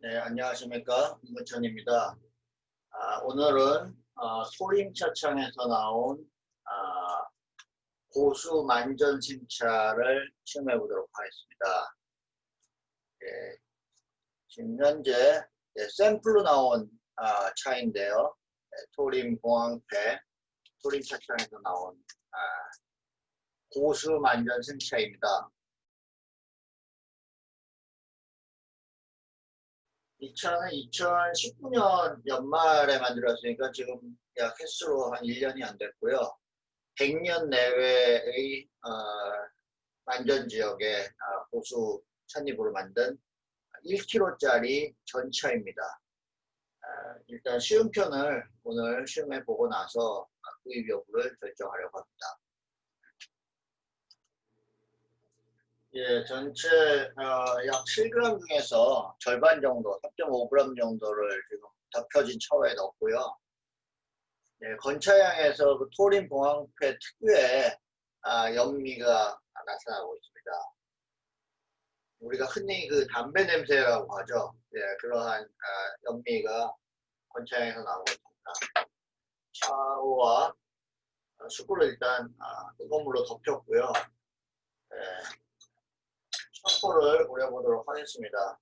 네, 안녕하십니까. 임근천입니다. 아, 오늘은 어, 소림차창에서 나온 아, 고수 만전 심차를 시험해 보도록 하겠습니다. 예, 지금 현재 예, 샘플로 나온 아, 차인데요. 예, 토림 공항패 토림 차창에서 나온 아, 고수 만전 심차입니다. 이 차는 2019년 연말에 만들었으니까 지금 약 횟수로 한 1년이 안 됐고요. 100년 내외의 어, 만전 지역의 어, 보수 찻잎으로 만든 1kg짜리 전차입니다. 어, 일단 시음편을 오늘 시음해 보고 나서 구입 여부를 결정하려고 합니다. 예, 전체 어, 약 7g 중에서 절반 정도, 3.5g 정도를 지금 덮여진 처에 넣었고요. 예, 건차양에서 그 토린 봉황패 특유의 아, 연미가 나타나고 있습니다. 우리가 흔히 그 담배 냄새라고 하죠. 예, 그러한 아, 연미가 건차양에서 나오고 있습니다. 차와 숯불을 일단 아, 뜨거운 물로 덮였고요. 예, 첩보를 우려보도록 하겠습니다.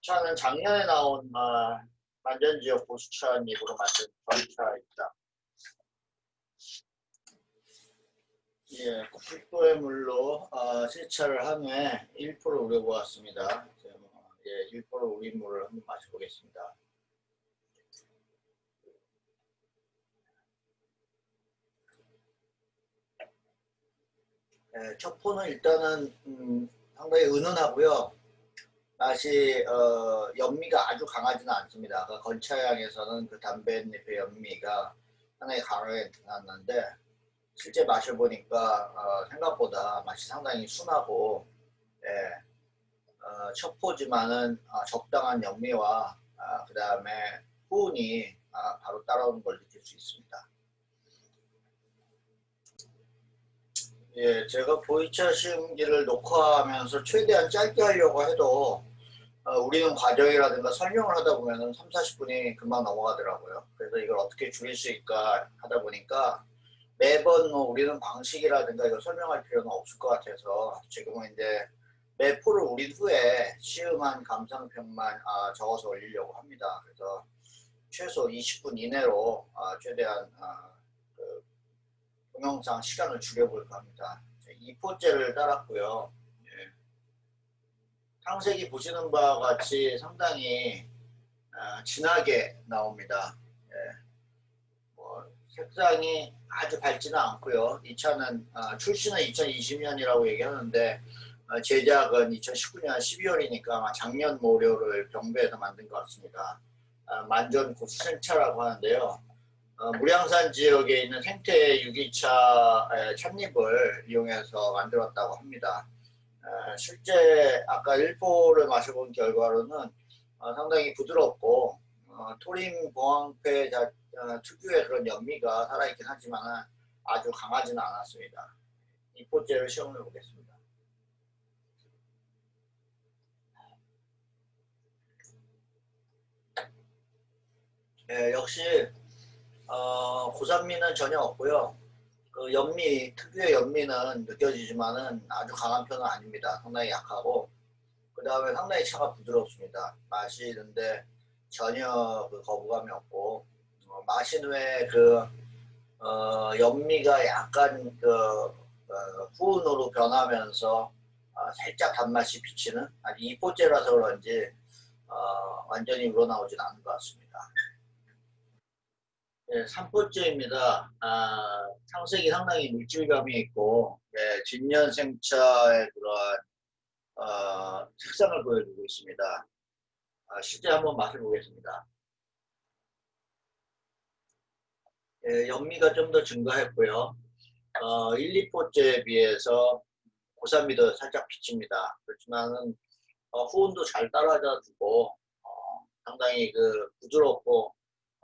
차는 작년에 나온 어, 만전지역 보수차입으로 만든 전차입니다. 예, 90도의 물로 어, 세차를 한 후에 1% 우려보았습니다. 예, 1% 우린 물을 한번 마셔보겠습니다. 예, 첩포는 일단은 음, 상당히 은은하고요. 맛이 어, 연미가 아주 강하지는 않습니다. 그 건차향에서는 그 담배잎의 연미가 상당히 강하게 나는데 실제 마셔보니까 어, 생각보다 맛이 상당히 순하고 예, 어, 첩포지만은 어, 적당한 연미와 아, 그 다음에 후운이 아, 바로 따라오는 걸 느낄 수 있습니다. 예, 제가 보이차 시음기를 녹화하면서 최대한 짧게 하려고 해도 어, 우리는 과정이라든가 설명을 하다 보면 3, 40분이 금방 넘어가더라고요. 그래서 이걸 어떻게 줄일 수 있을까 하다 보니까 매번 뭐 우리는 방식이라든가 이걸 설명할 필요는 없을 것 같아서 지금은 이제 매포를 우린 후에 시음한 감상평만 아, 적어서 올리려고 합니다. 그래서 최소 20분 이내로 아, 최대한 아, 동영상 시간을 줄여볼까 합니다. 2포째를 따랐고요. 예. 탕색이 보시는 바와 같이 상당히 어, 진하게 나옵니다. 예. 뭐 색상이 아주 밝지는 않고요. 이 차는 어, 출시는 2020년이라고 얘기하는데 어, 제작은 2019년 12월이니까 작년 모료를 경배해서 만든 것 같습니다. 어, 만전 고수생차라고 하는데요. 어, 무량산 지역에 있는 생태 유기차 찻잎을 이용해서 만들었다고 합니다. 어, 실제 아까 1포를 마셔본 결과로는 어, 상당히 부드럽고 어, 토림 공황패 어, 특유의 그런 연미가 살아있긴 하지만 아주 강하지는 않았습니다. 2포째를 시험해 보겠습니다. 네, 역시 어, 고산미는 전혀 없고요. 그 연미, 특유의 연미는 느껴지지만은 아주 강한 편은 아닙니다. 상당히 약하고 그 다음에 상당히 차가 부드럽습니다. 마시는데 전혀 그 거부감이 없고 어, 마신 후에 그 어, 연미가 약간 그 어, 후운으로 변하면서 어, 살짝 단맛이 비치는 아주 이포째라서 그런지 어, 완전히 우러나오진 않은 것 같습니다. 네, 3포째입니다. 아, 상색이 상당히 물질감이 있고 네, 진년생차의 그러한 어, 색상을 보여주고 있습니다. 아, 실제 한번 맛을 보겠습니다. 네, 연미가 좀 더 증가했고요. 어, 1, 2포째에 비해서 고산미도 살짝 비칩니다. 그렇지만은 어, 후운도 잘 따라다 주고 어, 상당히 그 부드럽고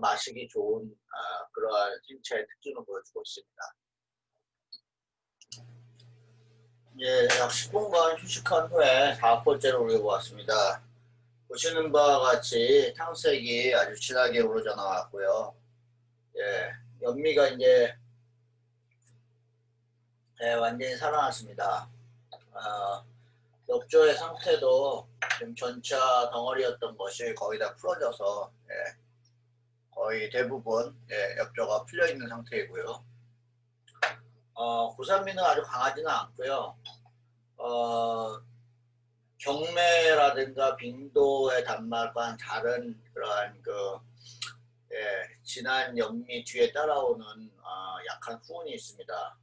마시기 좋은 아, 그러한 생체의 특징을 보여주고 있습니다. 예, 약 10분간 휴식한 후에 4번째로 올려보았습니다. 보시는 바와 같이 탕색이 아주 진하게 우러져 나왔고요. 예, 연미가 이제 예, 완전히 살아났습니다. 어, 엽조의 상태도 지금 전차 덩어리였던 것이 거의 다 풀어져서 예, 거의 대부분 예, 엽조가 풀려 있는 상태이고요. 어, 구산미는 아주 강하지는 않고요. 어, 경매라든가 빙도의 단말과는 다른 그러한 그 예, 진한 연미 뒤에 따라오는 어, 약한 후운이 있습니다.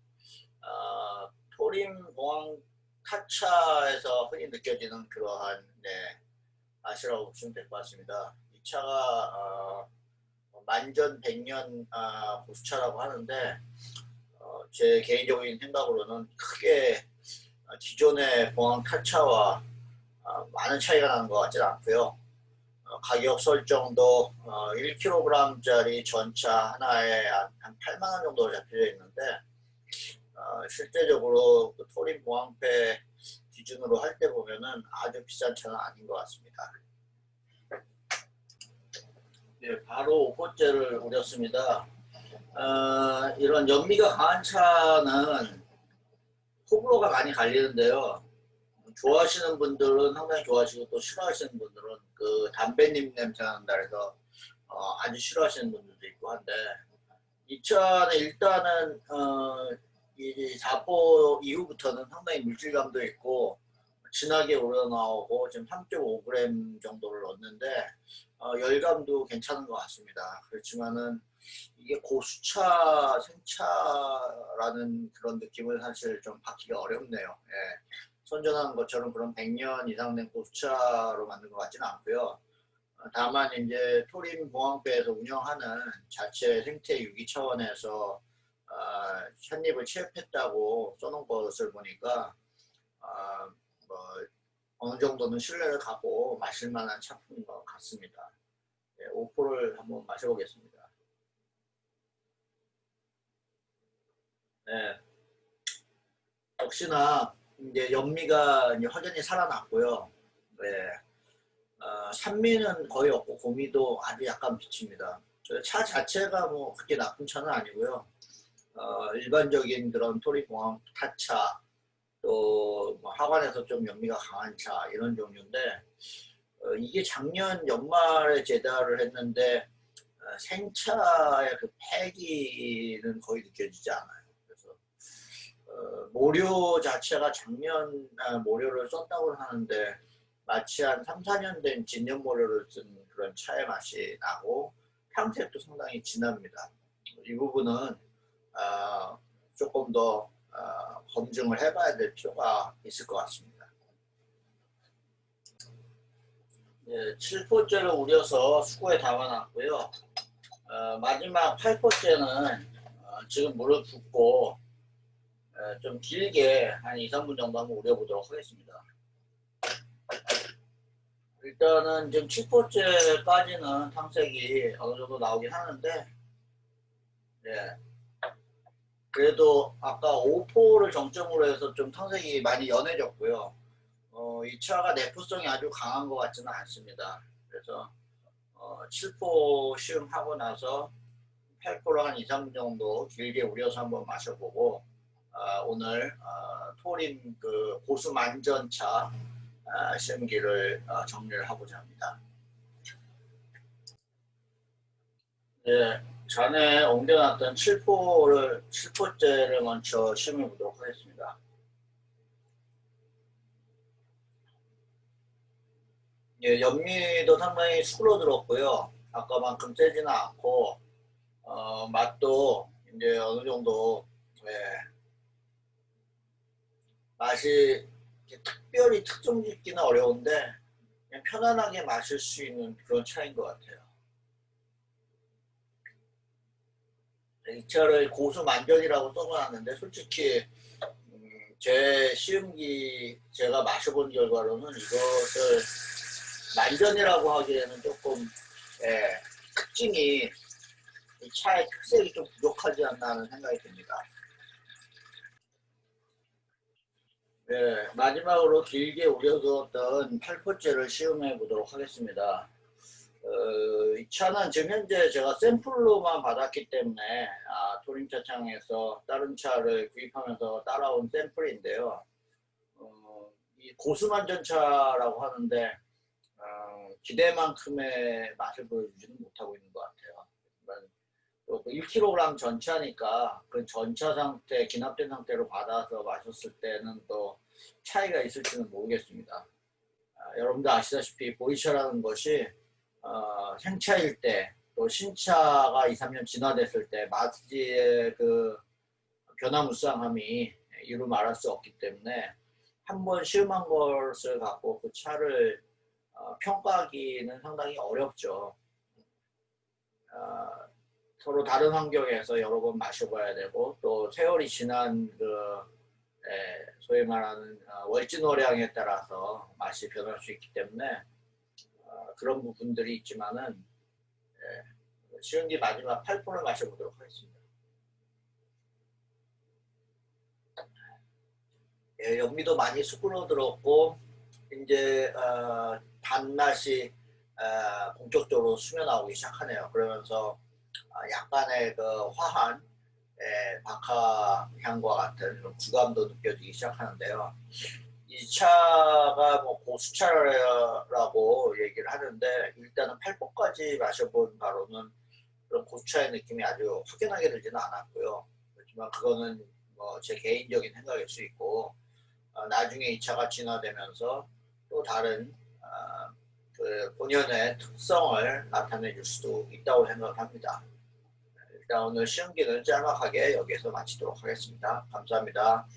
어, 토림 공항 타차에서 흔히 느껴지는 그러한 네, 맛이라고 보시면 될 것 같습니다. 이 차가 어, 만전 백년 아, 고수차라고 하는데 어, 제 개인적인 생각으로는 크게 어, 기존의 공항 타차와 어, 많은 차이가 나는 것 같지는 않고요. 어, 가격 설정도 어, 1kg짜리 전차 하나에 한, 한 8만 원 정도 잡혀져 있는데 어, 실제적으로 그 토린 보항패 기준으로 할 때 보면은 아주 비싼 차는 아닌 것 같습니다. 네, 바로 5호째를 우렸습니다. 어, 이런 연미가 강한 차는 호불호가 많이 갈리는데요. 좋아하시는 분들은 상당히 좋아하시고 또 싫어하시는 분들은 그 담배님 냄새 난다 해서 어, 아주 싫어하시는 분들도 있고 한데 이 차는 일단은 어, 이 사포 이후부터는 상당히 물질감도 있고 진하게 우러나오고 지금 3.5g 정도를 넣었는데 어, 열감도 괜찮은 것 같습니다. 그렇지만은 이게 고수차 생차라는 그런 느낌을 사실 좀 받기가 어렵네요. 예. 선전하는 것처럼 그런 100년 이상 된 고수차로 만든 것 같지는 않고요. 어, 다만 이제 토림 공항배에서 운영하는 자체 생태 유기 차원에서 어, 찻잎을 취업했다고 써놓은 것을 보니까 어, 뭐 어느 정도는 신뢰를 갖고 마실 만한 차품인 것 같습니다. 네, 5%를 한번 마셔보겠습니다. 네. 역시나 이제 연미가 이제 확연히 살아났고요. 네. 어, 산미는 거의 없고 고미도 아주 약간 비칩니다. 차 자체가 뭐 그렇게 나쁜 차는 아니고요. 어, 일반적인 그런 토리공항 타차 또뭐 하관에서 좀 연미가 강한 차 이런 종류인데 어, 이게 작년 연말에 제달을 했는데 어, 생차의 그 패기는 거의 느껴지지 않아요. 그래서 어, 모료 자체가 작년 아, 모료를 썼다고 하는데 마치 한 3, 4년 된 진년 모료를 쓴 그런 차의 맛이 나고 향색도 상당히 진합니다. 이 부분은 어, 조금 더 어, 검증을 해봐야 될 필요가 있을 것 같습니다. 예, 7포째를 우려서 수고에 담아놨고요. 어, 마지막 8포째는 어, 지금 물을 붓고 어, 좀 길게 한 2, 3분 정도 한번 우려보도록 하겠습니다. 일단은 지금 7포째까지는 탕색이 어느 정도 나오긴 하는데 예, 그래도 아까 5포를 정점으로 해서 좀 탕색이 많이 연해졌고요. 어, 이 차가 내포성이 아주 강한 것 같지는 않습니다. 그래서 어, 7포 시음 하고 나서 8포를 한 2, 3분 정도 길게 우려서 한번 마셔보고 어, 오늘 어, 토림 그 고수 만전차 어, 시음기를 어, 정리를 하고자 합니다. 네. 전에 옮겨놨던 7포를 7포째를 먼저 시험해 보도록 하겠습니다. 예, 연미도 상당히 수그러들었고요. 아까만큼 세지는 않고 어, 맛도 이제 어느 정도 예, 맛이 특별히 특정 짓기는 어려운데 편안하게 마실 수 있는 그런 차인 것 같아요. 이 차를 고수 만전이라고 써놨는데 솔직히 음, 제 시음기 제가 마셔본 결과로는 이것을 만전이라고 하기에는 조금 예, 특징이 이 차의 특색이 좀 부족하지 않나 하는 생각이 듭니다. 네, 마지막으로 길게 우려두었던 팔포째를 시음해 보도록 하겠습니다. 어, 이 차는 지금 현재 제가 샘플로만 받았기 때문에 아, 토림차 창에서 다른 차를 구입하면서 따라온 샘플인데요. 어, 이 고수만전차라고 하는데 어, 기대만큼의 맛을 보여주지는 못하고 있는 것 같아요. 또 1kg 전차니까 그 전차 상태, 기납된 상태로 받아서 마셨을 때는 또 차이가 있을지는 모르겠습니다. 아, 여러분들 아시다시피 보이차라는 것이 어, 생차일 때, 또 신차가 2, 3년 진화됐을 때 마지의 그 변화무쌍함이 이루 말할 수 없기 때문에 한 번 시음한 것을 갖고 그 차를 어, 평가하기는 상당히 어렵죠. 어, 서로 다른 환경에서 여러 번 마셔봐야 되고 또 세월이 지난 그 에, 소위 말하는 어, 월진노량에 따라서 맛이 변할 수 있기 때문에 어, 그런 부분들이 있지만은 예, 시운기 마지막 8분을 마셔보도록 하겠습니다. 예, 연미도 많이 수그러들었고 이제 어, 단맛이 어, 본격적으로 스며나오기 시작하네요. 그러면서 어, 약간의 그 화한 예, 박하 향과 같은 구감도 느껴지기 시작하는데요. 이 차가 뭐 고수차라고 얘기를 하는데 일단은 8번까지 마셔본 바로는 그런 고수차의 느낌이 아주 확연하게 들지는 않았고요. 그렇지만 그거는 뭐 제 개인적인 생각일 수 있고 어, 나중에 이 차가 진화되면서 또 다른 어, 그 본연의 특성을 나타내 줄 수도 있다고 생각합니다. 일단 오늘 시험기는 짤막하게 여기에서 마치도록 하겠습니다. 감사합니다.